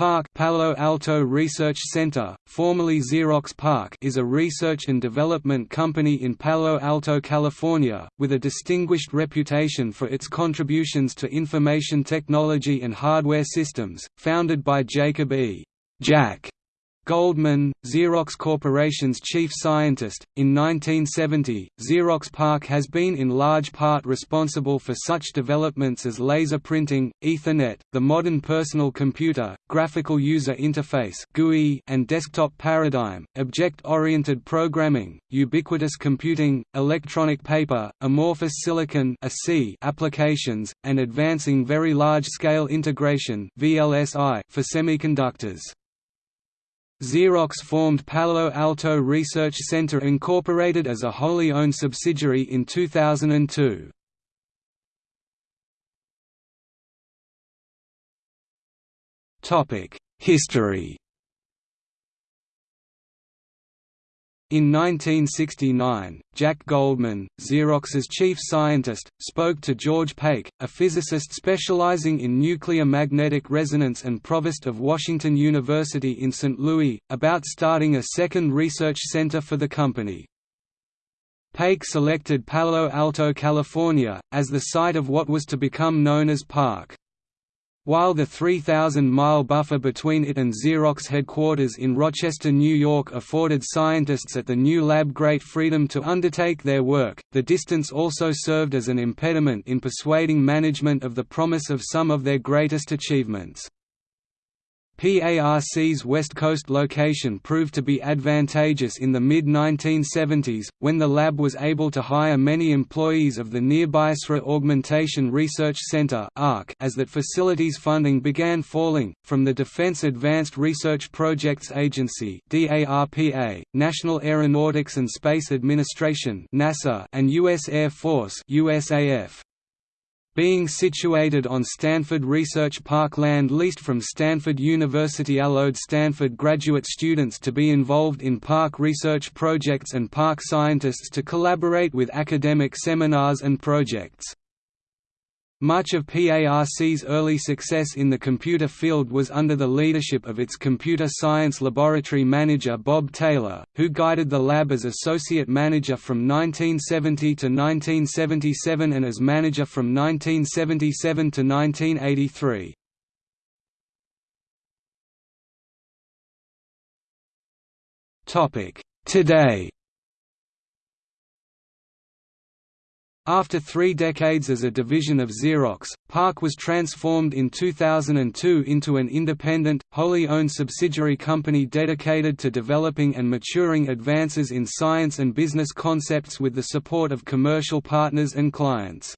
PARC Palo Alto Research Center, formerly Xerox PARC is a research and development company in Palo Alto, California, with a distinguished reputation for its contributions to information technology and hardware systems, founded by Jacob E. Jack Goldman, Xerox Corporation's chief scientist, in 1970, Xerox PARC has been in large part responsible for such developments as laser printing, Ethernet, the modern personal computer, graphical user interface (GUI), and desktop paradigm, object-oriented programming, ubiquitous computing, electronic paper, amorphous silicon applications, and advancing very large-scale integration (VLSI) for semiconductors. Xerox formed Palo Alto Research Center Incorporated as a wholly owned subsidiary in 2002. History In 1969, Jack Goldman, Xerox's chief scientist, spoke to George Pake, a physicist specializing in nuclear magnetic resonance and provost of Washington University in St. Louis, about starting a second research center for the company. Pake selected Palo Alto, California, as the site of what was to become known as PARC. While the 3,000-mile buffer between it and Xerox headquarters in Rochester, New York afforded scientists at the new lab great freedom to undertake their work, the distance also served as an impediment in persuading management of the promise of some of their greatest achievements. PARC's West Coast location proved to be advantageous in the mid-1970s, when the lab was able to hire many employees of the nearby SRI Augmentation Research Center as that facility's funding began falling, from the Defense Advanced Research Projects Agency National Aeronautics and Space Administration and U.S. Air Force USAF. Being situated on Stanford Research Park land leased from Stanford University allowed Stanford graduate students to be involved in PARC research projects and PARC scientists to collaborate with academic seminars and projects. Much of PARC's early success in the computer field was under the leadership of its computer science laboratory manager Bob Taylor, who guided the lab as associate manager from 1970 to 1977 and as manager from 1977 to 1983. Today After three decades as a division of Xerox, PARC was transformed in 2002 into an independent, wholly owned subsidiary company dedicated to developing and maturing advances in science and business concepts with the support of commercial partners and clients.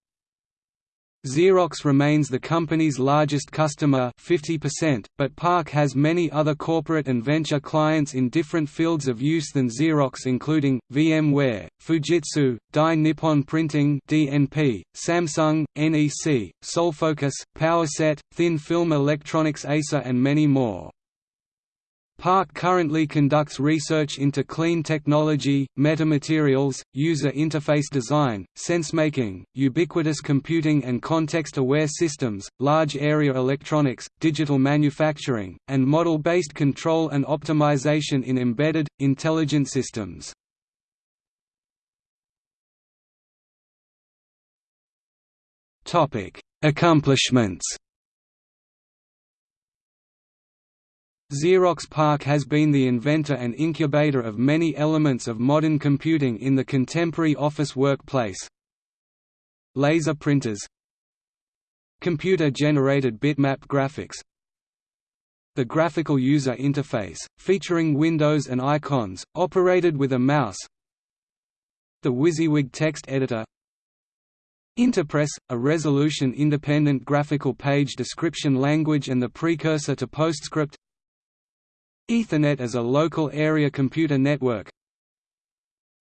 Xerox remains the company's largest customer 50%, but PARC has many other corporate and venture clients in different fields of use than Xerox including, VMware, Fujitsu, Dai Nippon Printing DNP, Samsung, NEC, Solfocus, PowerSet, Thin Film Electronics Acer and many more. PARC currently conducts research into clean technology, metamaterials, user interface design, sensemaking, ubiquitous computing and context-aware systems, large area electronics, digital manufacturing, and model-based control and optimization in embedded, intelligent systems. Accomplishments Xerox PARC has been the inventor and incubator of many elements of modern computing in the contemporary office workplace. Laser printers. Computer-generated bitmap graphics. The graphical user interface, featuring windows and icons, operated with a mouse. The WYSIWYG text editor. Interpress, a resolution-independent graphical page description language and the precursor to PostScript Ethernet as a local area computer network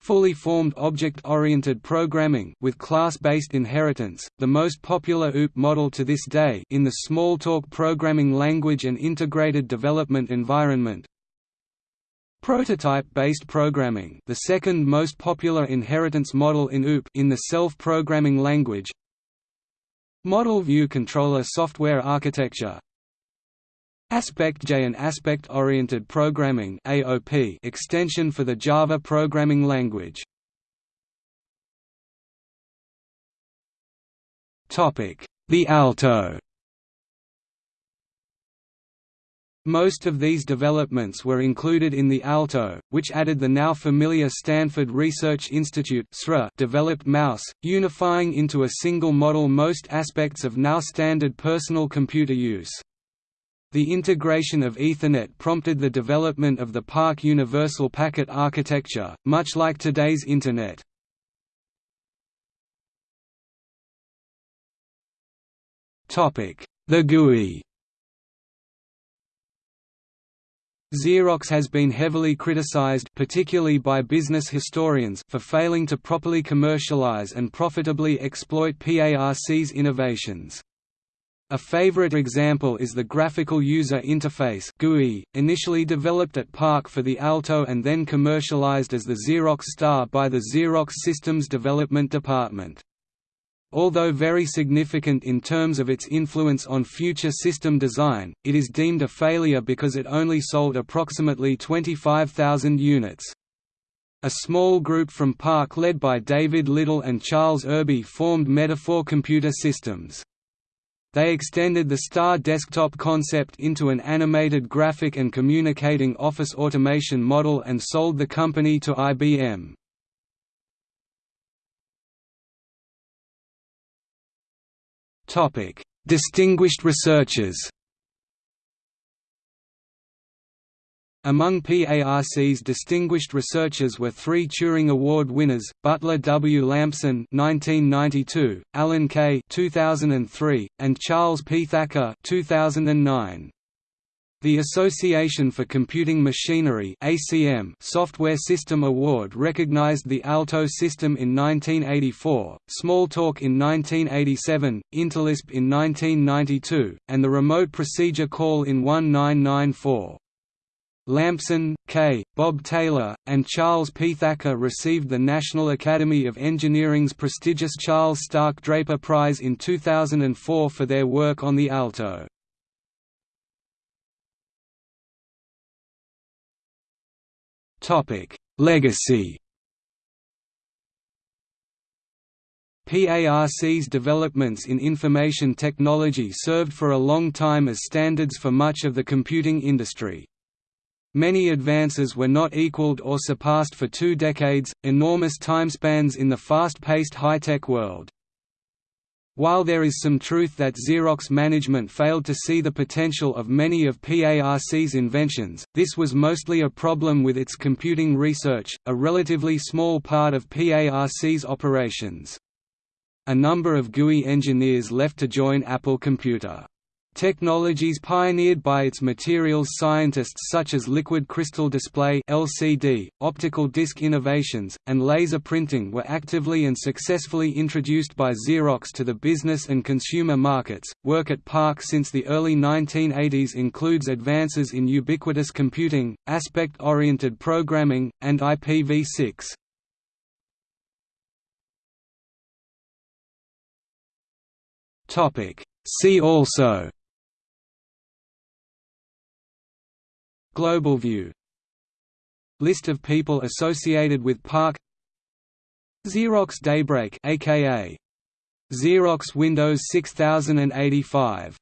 Fully formed object-oriented programming with class-based inheritance, the most popular OOP model to this day in the Smalltalk programming language and integrated development environment. Prototype-based programming, the second most popular inheritance model in OOP in the self-programming language. Model view controller software architecture, AspectJ and aspect-oriented programming (AOP) extension for the Java programming language. Topic: The Alto. Most of these developments were included in the Alto, which added the now familiar Stanford Research Institute developed mouse, unifying into a single model most aspects of now standard personal computer use. The integration of Ethernet prompted the development of the PARC Universal Packet Architecture, much like today's Internet. The GUI Xerox has been heavily criticized particularly by business historians for failing to properly commercialize and profitably exploit PARC's innovations. A favorite example is the Graphical User Interface GUI, initially developed at PARC for the Alto and then commercialized as the Xerox Star by the Xerox Systems Development Department. Although very significant in terms of its influence on future system design, it is deemed a failure because it only sold approximately 25,000 units. A small group from PARC led by David Liddle and Charles Irby formed Metaphor Computer Systems. They extended the Star desktop concept into an animated graphic and communicating office automation model and sold the company to IBM. Distinguished researchers Among PARC's distinguished researchers were three Turing Award winners: Butler W. Lampson (1992), Alan Kay (2003), and Charles P. Thacker (2009). The Association for Computing Machinery (ACM) Software System Award recognized the Alto system in 1984, Smalltalk in 1987, Interlisp in 1992, and the Remote Procedure Call in 1994. Lampson, Kay, Bob Taylor, and Charles P. Thacker received the National Academy of Engineering's prestigious Charles Stark Draper Prize in 2004 for their work on the Alto. Legacy PARC's developments in information technology served for a long time as standards for much of the computing industry. Many advances were not equaled or surpassed for two decades, enormous timespans in the fast-paced high-tech world. While there is some truth that Xerox management failed to see the potential of many of PARC's inventions, this was mostly a problem with its computing research, a relatively small part of PARC's operations. A number of GUI engineers left to join Apple Computer. Technologies pioneered by its materials scientists such as liquid crystal display (LCD), optical disc innovations, and laser printing were actively and successfully introduced by Xerox to the business and consumer markets. Work at PARC since the early 1980s includes advances in ubiquitous computing, aspect-oriented programming, and IPv6. Topic See also Global view. List of people associated with PARC. Xerox Daybreak aka Xerox Windows 6085